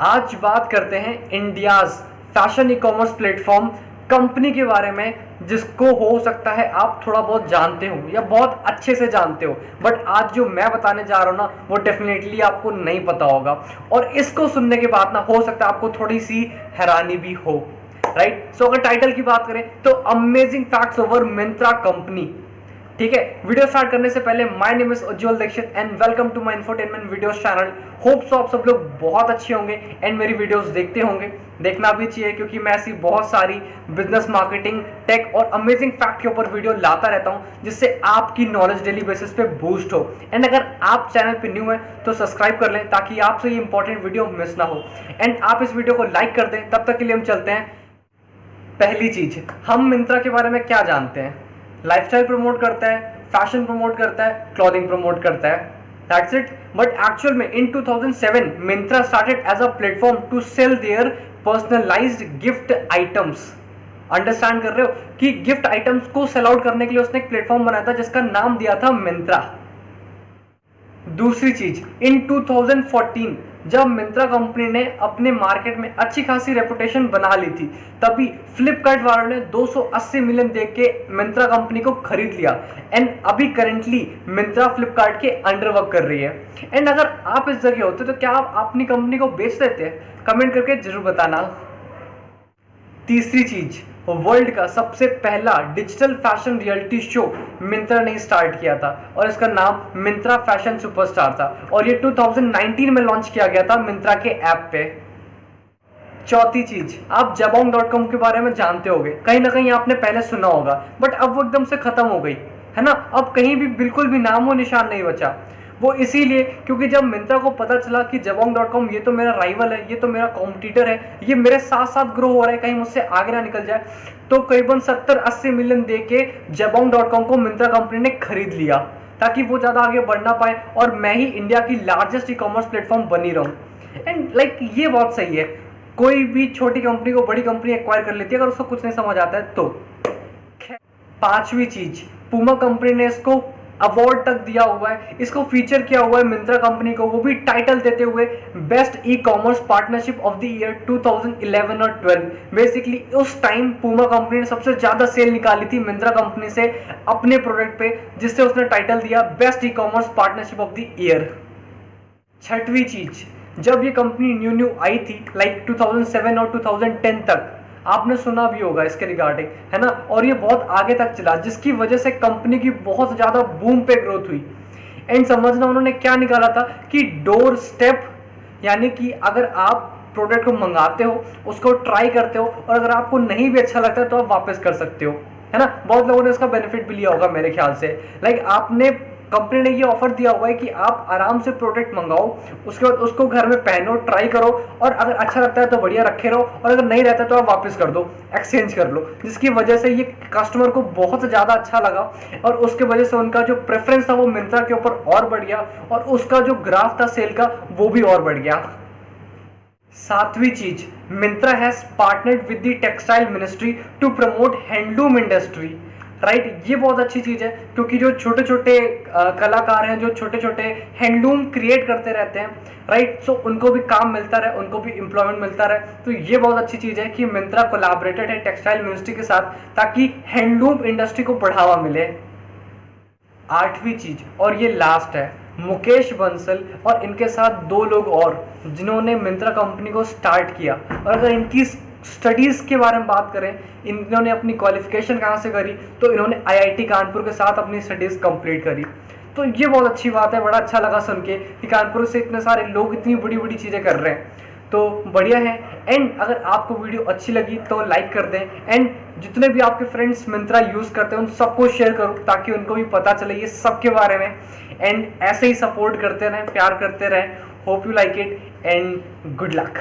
आज बात करते हैं India's fashion e commerce platform company के बारे में जिसको हो सकता है आप थोड़ा बहुत जानते हो या बहुत अच्छे से जानते हो। बट आज जो मैं बताने जा रहा हूँ ना वो डेफिनेटली आपको नहीं पता होगा। और इसको सुनने के बाद ना हो सकता है आपको थोड़ी सी हैरानी भी हो। राइट? सो so, अगर टाइटल की बात करें तो amazing facts over Myntra company ठीक है? वीडियो स्टार्ट करने से पहले my name is Ujjwal Dixit and welcome to my infotainment videos channel hope so आप सब लोग बहुत अच्छे होंगे एंड मेरी वीडियोस देखते होंगे। देखना भी चाहिए क्योंकि मैं ऐसी बहुत सारी बिज़नेस मार्केटिंग टेक और अमेजिंग फैक्ट के ऊपर वीडियो लाता रहता हूँ, जिससे आपकी नॉलेज डेली बेसिस पे बूस्ट हो। एंड अगर आप चैनल पे न्यू है तो सब्सक्राइब कर लें ताकि आपसे ये इंपॉर्टेंट वीडियो मिस ना हो। एंड आप इस वीडियो को लाइक कर दें, तब तक के लिए हम चलते हैं। पहली चीज़, हम मिंत्रा के बारे में क्या जानते हैं? लाइफस्टाइल प्रमोट करता है फ़ैशन प्रमोट करता है क्लॉथिंग प्रमोट करता है। दैट्स इट बट एक्चुअल में in 2007 Myntra started as a platform to sell their personalised gift items understand कर रहे हो? कि गिफ्ट आइटम्स को सेल आउट करने के लिए उसने एक प्लेटफॉर्म बनाया था जिसका नाम दिया था मिंत्रा दूसरी चीज़ इन 2014 जब मिंत्रा कंपनी ने अपने मार्केट में अच्छी खासी रेपुटेशन बना ली थी, तभी फ्लिपकार्ट वालों ने 280 मिलियन देख के मिंत्रा कंपनी को खरीद लिया। एंड अभी करेंटली मिंत्रा फ्लिपकार्ट के अंडर वर्क कर रही है। एंड अगर आप इस जगह होते तो क्या आप अपनी कंपनी को बेच देते? कमेंट करके ज़रूर बताना। तीसरी चीज़ वर्ल्ड का सबसे पहला digital fashion reality show Myntra ने स्टार्ट किया था और इसका नाम मिंत्रा फ़ैशन सुपरस्टार था और ये 2019 में लॉन्च किया गया था मिंत्रा के ऐप पे। चौथी चीज़, आप जबोंग डॉट कॉम के बारे में जानते होंगे, कहीं ना कहीं आपने पहले सुना होगा बट अब वो एकदम से खत्म हो गई, है ना? अब कहीं भी बिल्कुल भी नाम हो निशान नहीं बचा। वो इसीलिए क्योंकि जब मिंत्रा को पता चला कि जबोंग डॉट कॉम ये तो मेरा राइवल है, ये तो मेरा कॉम्पिटिटर है, ये मेरे साथ साथ ग्रो हो रहा है, कहीं मुझसे आगे ना निकल जाए तो करीबन सत्तर अस्सी मिलियन दे के जबोंग डॉट कॉम को मिंत्रा कंपनी ने खरीद लिया, ताकि वो ज़्यादा आगे बढ़ ना पाए और मैं ही इंडिया की लार्जेस्ट ई कॉमर्स प्लेटफॉर्म बनी रहूँ। एंड लाइक ये बहुत सही है, कोई भी छोटी कंपनी को बड़ी कंपनी एक्वायर कर लेती है, अगर उसको कुछ नहीं समझ आता है तो। पांचवी चीज़ पूमा कंपनी ने इसको अवार्ड तक दिया हुआ है। इसको फीचर किया हुआ है मिंत्रा कंपनी को। वो भी टाइटल देते हुए best e commerce partnership of the year 2011 और 12 बेसिकली उस टाइम पूमा कंपनी ने सबसे ज़्यादा सेल निकाली थी मिंत्रा कंपनी से अपने प्रोडक्ट पे, जिससे उसने टाइटल दिया best e commerce partnership of the year छठवीं चीज़, जब ये कंपनी न्यू न्यू आई थी लाइक 2007 और 2010 तक आपने सुना भी होगा इसके रिगार्डिंग है ना? और ये बहुत आगे तक चला, जिसकी वजह से कंपनी की बहुत ज़्यादा बूम पे ग्रोथ हुई। एंड समझना उन्होंने क्या निकाला था कि डोर स्टेप यानी कि अगर आप प्रोडक्ट को मंगाते हो, उसको ट्राई करते हो, और अगर आपको नहीं भी अच्छा लगता है तो आप वापस कर सकते हो। है ना? बहुत लोगों ने इसका बेनिफिट भी लिया होगा मेरे ख्याल से। लाइक आपने कंपनी ने ये ऑफ़र दिया हुआ है कि आप आराम से प्रोडक्ट मंगाओ, उसके बाद उसको घर में पहनो ट्राई करो और अगर अच्छा लगता है तो बढ़िया रखे रहो और अगर नहीं रहता तो आप वापस कर दो एक्सचेंज कर लो। जिसकी वजह से ये कस्टमर को बहुत ज़्यादा अच्छा लगा और उसके वजह से उनका जो प्रेफरेंस था वो मिंत्रा के ऊपर और बढ़ गया और उसका जो ग्राफ था सेल का वो भी और बढ़ गया। सातवीं चीज़, Myntra has partnered with the textile ministry to promote handloom industry right? ये बहुत अच्छी चीज़ है, क्योंकि जो छोटे छोटे कलाकार हैं, जो छोटे छोटे हैंडलूम क्रिएट करते रहते हैं राइट? सो उनको भी काम मिलता रहे, उनको भी एम्प्लॉयमेंट मिलता रहे तो ये बहुत अच्छी चीज़ है कि मिंत्रा कोलाबरेटेड है टेक्सटाइल मिनिस्ट्री के साथ, ताकि हैंडलूम इंडस्ट्री को बढ़ावा मिले आठवीं चीज़, और ये लास्ट है, मुकेश बंसल और इनके साथ दो लोग और, जिन्होंने मिंत्रा कंपनी को स्टार्ट किया और अगर इनकी स्टडीज़ के बारे में बात करें, इन्होंने अपनी क्वालिफिकेशन कहाँ से करी? तो इन्होंने आईआईटी कानपुर के साथ अपनी स्टडीज़ कंप्लीट करी। तो ये बहुत अच्छी बात है, बड़ा अच्छा लगा सुन के कि कानपुर से इतने सारे लोग इतनी बड़ी बड़ी चीज़ें कर रहे हैं। तो बढ़िया है। एंड अगर आपको वीडियो अच्छी लगी तो लाइक कर दें। एंड जितने भी आपके फ्रेंड्स मिंत्रा यूज़ करते हैं, उन सबको शेयर करो ताकि उनको भी पता चले ये सब के बारे में। एंड ऐसे ही सपोर्ट करते रहें, प्यार करते रहें। Hope you like it and good luck